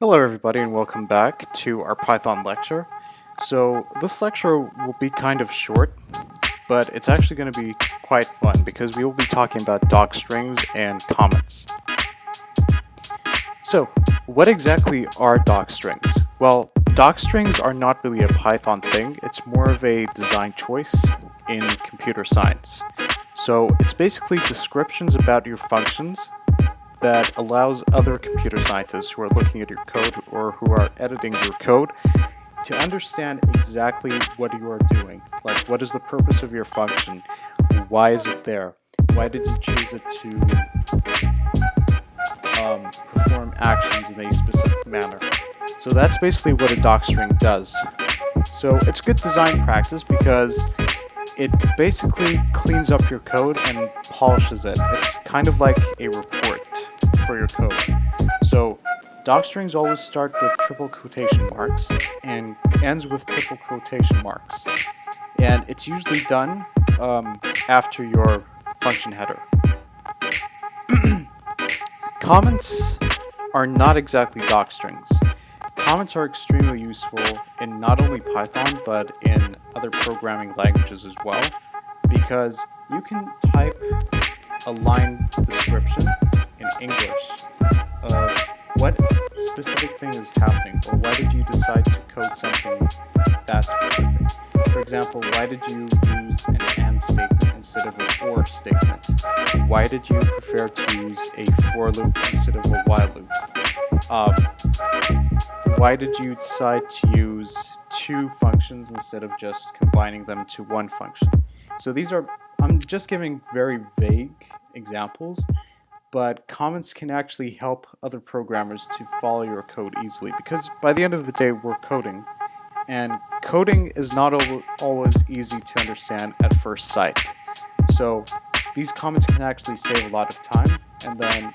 Hello everybody and welcome back to our Python lecture. So this lecture will be kind of short, but it's actually going to be quite fun because we will be talking about docstrings and comments. So what exactly are docstrings? Well, docstrings are not really a Python thing, it's more of a design choice in computer science. So it's basically descriptions about your functions that allows other computer scientists who are looking at your code or who are editing your code to understand exactly what you are doing. Like, what is the purpose of your function? Why is it there? Why did you choose it to um, perform actions in a specific manner? So that's basically what a docstring does. So it's good design practice because it basically cleans up your code and polishes it. It's kind of like a report for your code. So docstrings always start with triple quotation marks and ends with triple quotation marks. And it's usually done um, after your function header. Comments are not exactly docstrings. Comments are extremely useful in not only Python, but in other programming languages as well, because you can type a line description in English of what specific thing is happening, or why did you decide to code something that specific? For example, why did you use an AND statement instead of an OR statement? Why did you prefer to use a for loop instead of a while loop? Um, why did you decide to use two functions instead of just combining them to one function? So these are, I'm just giving very vague examples, but comments can actually help other programmers to follow your code easily because by the end of the day we're coding and coding is not always easy to understand at first sight. So these comments can actually save a lot of time and then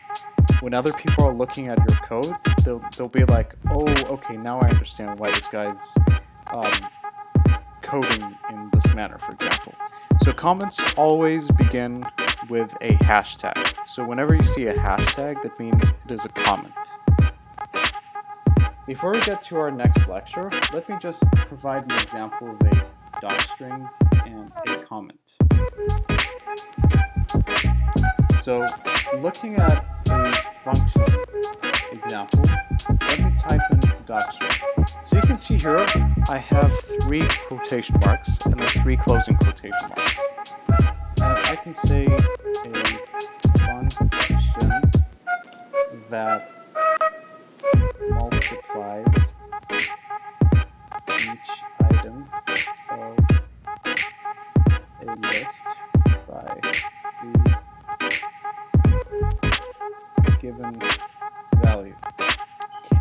when other people are looking at your code, they'll, they'll be like, oh, okay, now I understand why this guy's um, coding in this manner, for example. So comments always begin with a hashtag. So whenever you see a hashtag, that means it is a comment. Before we get to our next lecture, let me just provide an example of a docstring and a comment. So looking at a function example, let me type in docstring. So you can see here, I have three quotation marks and then three closing quotation marks. And I can say a function that multiplies each item of a list by the given value.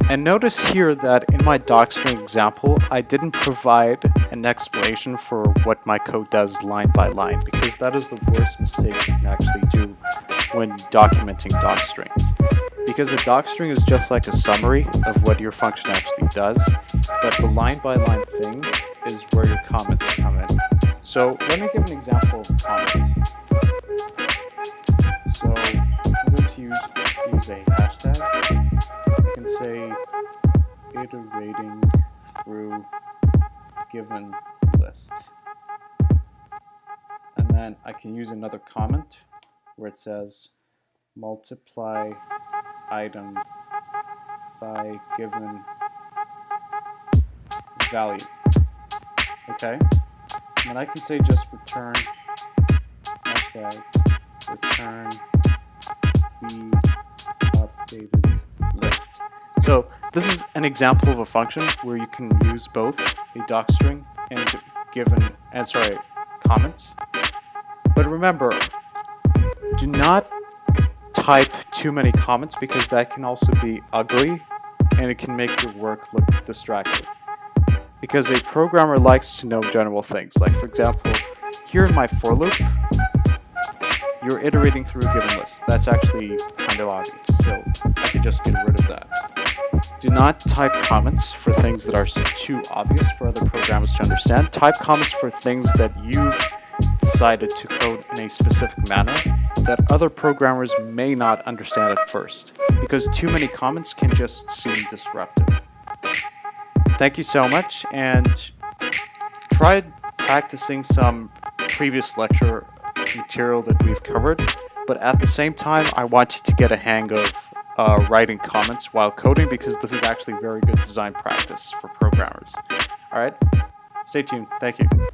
And notice here that in my docstring example, I didn't provide an explanation for what my code does line by line, because that is the worst mistake you can actually do when documenting docstrings. Because a docstring is just like a summary of what your function actually does, but the line by line thing is where your comments come in. So let me give an example of a comment. So I'm going to use, use a hashtag say iterating through given list. And then I can use another comment where it says multiply item by given value. Okay? And I can say just return hashtag return So this is an example of a function where you can use both a docstring and given, and eh, sorry, comments. But remember, do not type too many comments because that can also be ugly and it can make your work look distracting. Because a programmer likes to know general things. Like for example, here in my for loop, you're iterating through a given list. That's actually kind of obvious, so I could just get rid of that. Do not type comments for things that are too obvious for other programmers to understand. Type comments for things that you've decided to code in a specific manner that other programmers may not understand at first. because too many comments can just seem disruptive. Thank you so much, and try practicing some previous lecture material that we've covered, but at the same time, I want you to get a hang of uh, writing comments while coding because this is actually very good design practice for programmers. All right, stay tuned. Thank you.